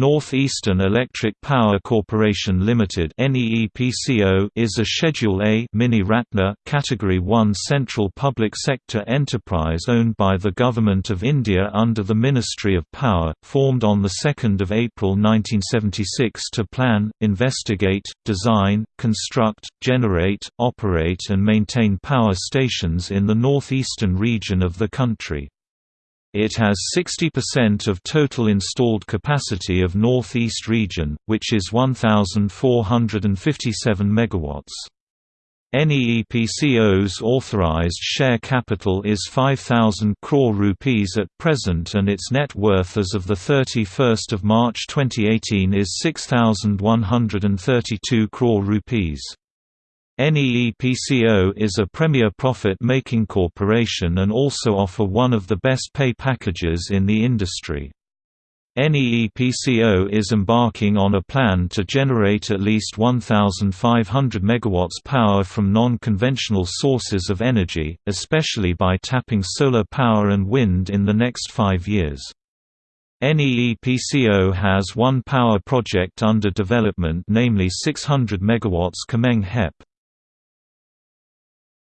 Northeastern Electric Power Corporation Limited is a Schedule A mini-Ratna, Category 1 central public sector enterprise owned by the Government of India under the Ministry of Power, formed on 2 April 1976 to plan, investigate, design, construct, generate, operate and maintain power stations in the northeastern region of the country. It has 60% of total installed capacity of Northeast region, which is 1,457 MW. NEEPCO's authorized share capital is 5,000 crore rupees at present and its net worth as of 31 March 2018 is 6,132 crore rupees. NEEPCO is a premier profit-making corporation and also offer one of the best pay packages in the industry. NEEPCO is embarking on a plan to generate at least 1,500 MW power from non-conventional sources of energy, especially by tapping solar power and wind in the next five years. NEEPCO has one power project under development namely 600 MW Kameng HEP.